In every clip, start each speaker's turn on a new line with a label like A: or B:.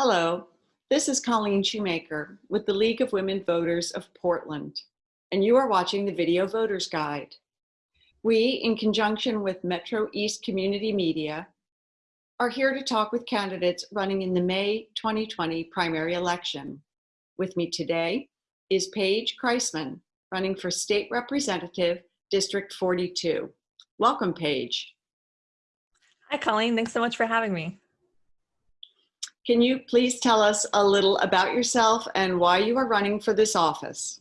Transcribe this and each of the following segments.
A: Hello, this is Colleen Shoemaker with the League of Women Voters of Portland, and you are watching the Video Voters Guide. We, in conjunction with Metro East Community Media, are here to talk with candidates running in the May 2020 primary election. With me today is Paige Kreisman, running for State Representative, District 42. Welcome, Paige.
B: Hi, Colleen. Thanks so much for having me.
A: Can you please tell us a little about yourself and why you are running for this office?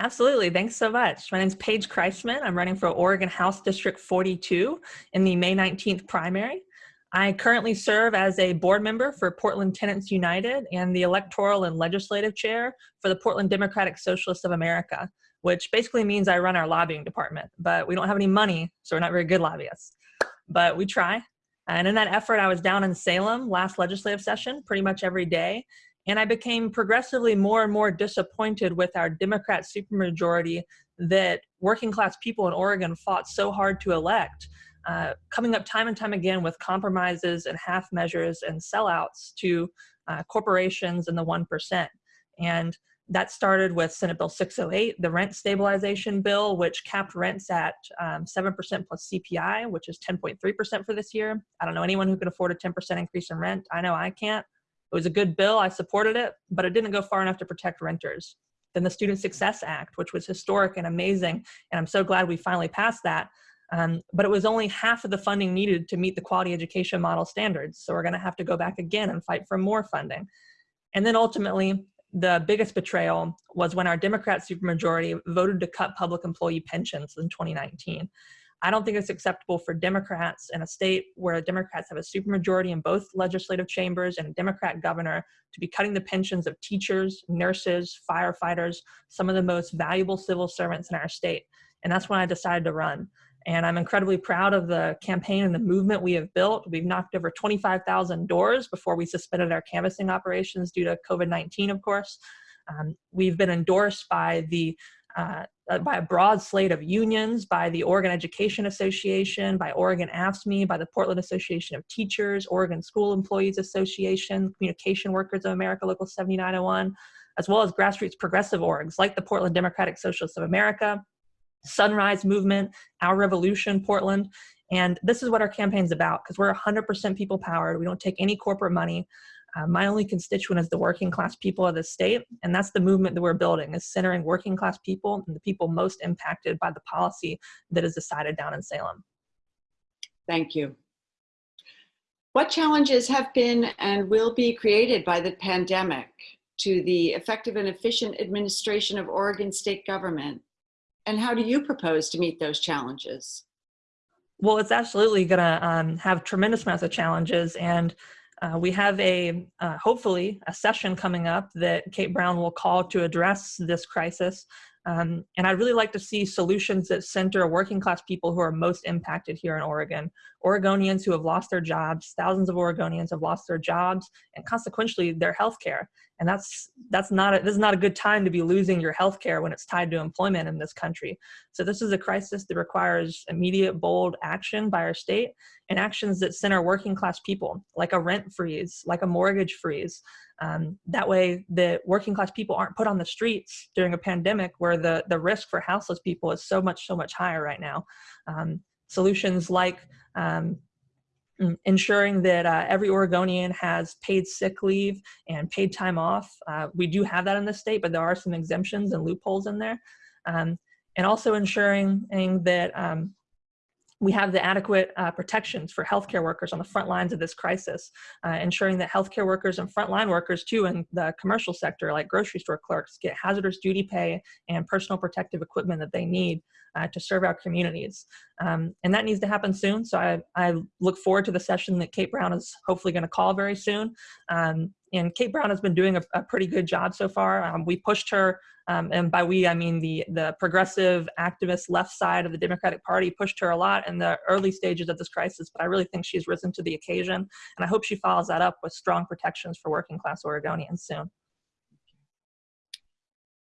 B: Absolutely. Thanks so much. My name is Paige Kreisman. I'm running for Oregon House District 42 in the May 19th primary. I currently serve as a board member for Portland Tenants United and the electoral and legislative chair for the Portland Democratic Socialists of America, which basically means I run our lobbying department, but we don't have any money, so we're not very good lobbyists. But we try, and in that effort, I was down in Salem last legislative session pretty much every day. And I became progressively more and more disappointed with our Democrat supermajority that working class people in Oregon fought so hard to elect, uh, coming up time and time again with compromises and half measures and sellouts to uh, corporations and the 1%. And that started with Senate Bill 608, the rent stabilization bill, which capped rents at 7% um, plus CPI, which is 10.3% for this year. I don't know anyone who can afford a 10% increase in rent. I know I can't. It was a good bill. I supported it, but it didn't go far enough to protect renters. Then the Student Success Act, which was historic and amazing, and I'm so glad we finally passed that. Um, but it was only half of the funding needed to meet the quality education model standards. So we're going to have to go back again and fight for more funding. And then ultimately, the biggest betrayal was when our Democrat supermajority voted to cut public employee pensions in 2019. I don't think it's acceptable for Democrats in a state where Democrats have a supermajority in both legislative chambers and a Democrat governor to be cutting the pensions of teachers, nurses, firefighters, some of the most valuable civil servants in our state. And that's when I decided to run. And I'm incredibly proud of the campaign and the movement we have built. We've knocked over 25,000 doors before we suspended our canvassing operations due to COVID-19, of course. Um, we've been endorsed by the uh, by a broad slate of unions, by the Oregon Education Association, by Oregon AFSCME, by the Portland Association of Teachers, Oregon School Employees Association, Communication Workers of America, Local 7901, as well as grassroots progressive orgs like the Portland Democratic Socialists of America, Sunrise Movement, Our Revolution, Portland. And this is what our campaign's about because we're 100% people powered. We don't take any corporate money. Uh, my only constituent is the working class people of the state. And that's the movement that we're building is centering working class people and the people most impacted by the policy that is decided down in Salem.
A: Thank you. What challenges have been and will be created by the pandemic to the effective and efficient administration of Oregon state government and how do you propose to meet those challenges?
B: Well, it's absolutely going to um, have tremendous amounts of challenges. And uh, we have a, uh, hopefully, a session coming up that Kate Brown will call to address this crisis. Um, and I'd really like to see solutions that center working class people who are most impacted here in Oregon. Oregonians who have lost their jobs, thousands of Oregonians have lost their jobs and consequently their health care. And that's, that's not a, this is not a good time to be losing your health care when it's tied to employment in this country. So this is a crisis that requires immediate, bold action by our state and actions that center working class people, like a rent freeze, like a mortgage freeze, um, that way, the working class people aren't put on the streets during a pandemic where the, the risk for houseless people is so much, so much higher right now. Um, solutions like um, ensuring that uh, every Oregonian has paid sick leave and paid time off. Uh, we do have that in the state, but there are some exemptions and loopholes in there. Um, and also ensuring that um, we have the adequate uh, protections for healthcare workers on the front lines of this crisis, uh, ensuring that healthcare workers and frontline workers too in the commercial sector like grocery store clerks get hazardous duty pay and personal protective equipment that they need uh, to serve our communities. Um, and that needs to happen soon. So I, I look forward to the session that Kate Brown is hopefully gonna call very soon. Um, and Kate Brown has been doing a, a pretty good job so far. Um, we pushed her, um, and by we, I mean the, the progressive activist left side of the Democratic Party pushed her a lot in the early stages of this crisis, but I really think she's risen to the occasion. And I hope she follows that up with strong protections for working class Oregonians soon.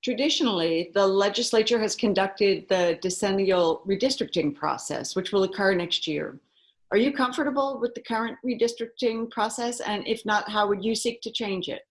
A: Traditionally, the legislature has conducted the decennial redistricting process, which will occur next year. Are you comfortable with the current redistricting process? And if not, how would you seek to change it?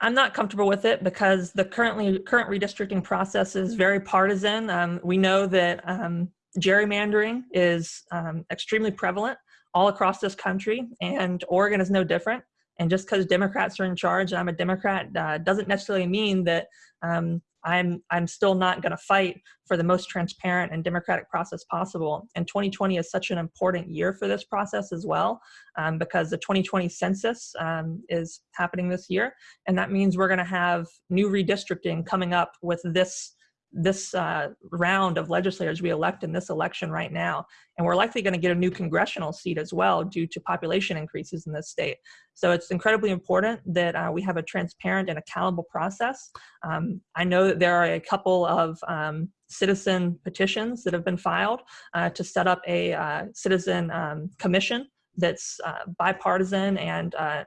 B: I'm not comfortable with it because the currently current redistricting process is very partisan. Um, we know that um, gerrymandering is um, extremely prevalent all across this country, and Oregon is no different. And just because Democrats are in charge, and I'm a Democrat, uh, doesn't necessarily mean that um, I'm I'm still not going to fight for the most transparent and democratic process possible. And 2020 is such an important year for this process as well, um, because the 2020 census um, is happening this year, and that means we're going to have new redistricting coming up with this this uh, round of legislators we elect in this election right now. And we're likely going to get a new congressional seat as well due to population increases in this state. So it's incredibly important that uh, we have a transparent and accountable process. Um, I know that there are a couple of um, citizen petitions that have been filed uh, to set up a uh, citizen um, commission that's uh, bipartisan and uh,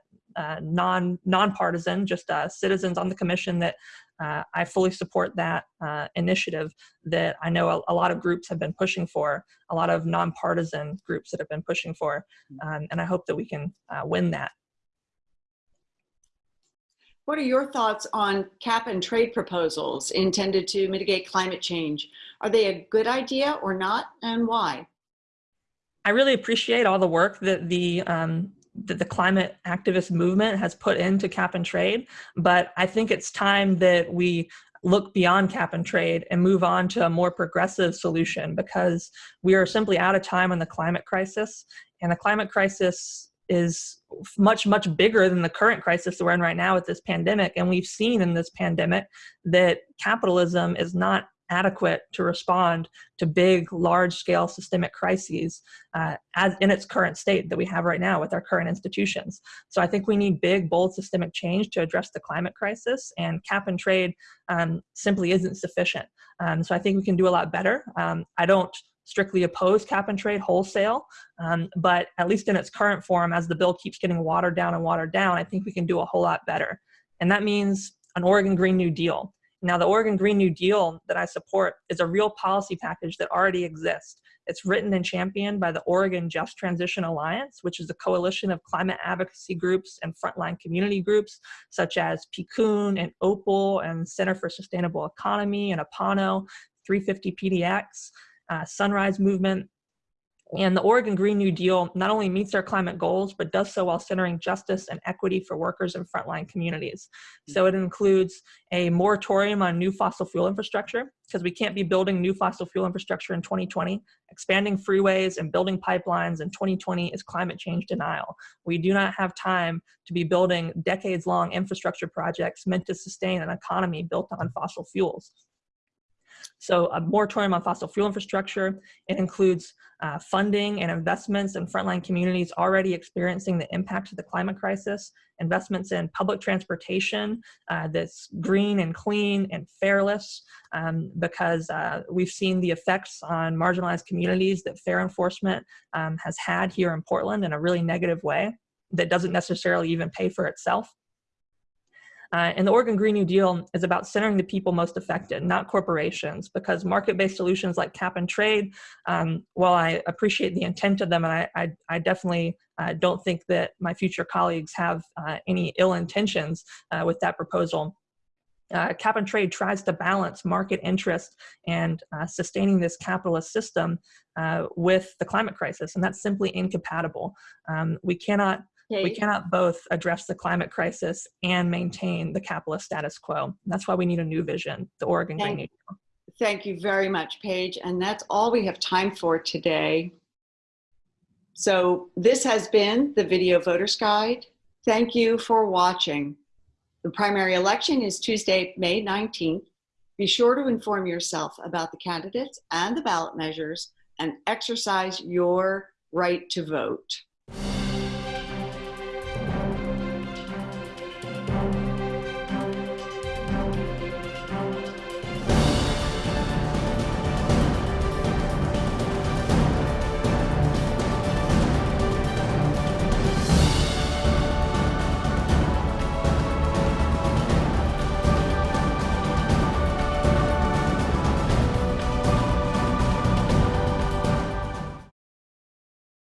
B: non nonpartisan, just uh, citizens on the commission that uh, I fully support that uh, initiative that I know a, a, lot of groups have been pushing for, a lot of nonpartisan groups that have been pushing for, um, and I hope that we can uh, win that.
A: What are your thoughts on cap and trade proposals intended to mitigate climate change? Are they a good idea or not, and why?
B: I really appreciate all the work that the um, that the climate activist movement has put into cap and trade. But I think it's time that we look beyond cap and trade and move on to a more progressive solution because we are simply out of time on the climate crisis. And the climate crisis is much, much bigger than the current crisis that we're in right now with this pandemic. And we've seen in this pandemic that capitalism is not adequate to respond to big, large-scale systemic crises uh, as in its current state that we have right now with our current institutions. So I think we need big, bold systemic change to address the climate crisis, and cap and trade um, simply isn't sufficient. Um, so I think we can do a lot better. Um, I don't strictly oppose cap and trade wholesale, um, but at least in its current form, as the bill keeps getting watered down and watered down, I think we can do a whole lot better. And that means an Oregon Green New Deal. Now, the Oregon Green New Deal that I support is a real policy package that already exists. It's written and championed by the Oregon Just Transition Alliance, which is a coalition of climate advocacy groups and frontline community groups, such as PCUN and OPAL and Center for Sustainable Economy and APANO, 350 PDX, uh, Sunrise Movement, and the Oregon Green New Deal not only meets our climate goals, but does so while centering justice and equity for workers and frontline communities. Hmm. So it includes a moratorium on new fossil fuel infrastructure, because we can't be building new fossil fuel infrastructure in 2020. Expanding freeways and building pipelines in 2020 is climate change denial. We do not have time to be building decades long infrastructure projects meant to sustain an economy built on fossil fuels. So a moratorium on fossil fuel infrastructure. It includes uh, funding and investments in frontline communities already experiencing the impact of the climate crisis, investments in public transportation uh, that's green and clean and fareless um, because uh, we've seen the effects on marginalized communities that fare enforcement um, has had here in Portland in a really negative way that doesn't necessarily even pay for itself. Uh, and the Oregon Green New Deal is about centering the people most affected, not corporations, because market-based solutions like cap and trade, um, while I appreciate the intent of them, and I, I, I definitely uh, don't think that my future colleagues have uh, any ill intentions uh, with that proposal, uh, cap and trade tries to balance market interest and uh, sustaining this capitalist system with the climate crisis, and that's simply incompatible. Um, we cannot Okay. We cannot both address the climate crisis and maintain the capitalist status quo. That's why we need a new vision, the Oregon
A: thank,
B: Green New Deal.
A: Thank you very much, Paige. And that's all we have time for today. So this has been the Video Voters Guide. Thank you for watching. The primary election is Tuesday, May 19th. Be sure to inform yourself about the candidates and the ballot measures and exercise your right to vote.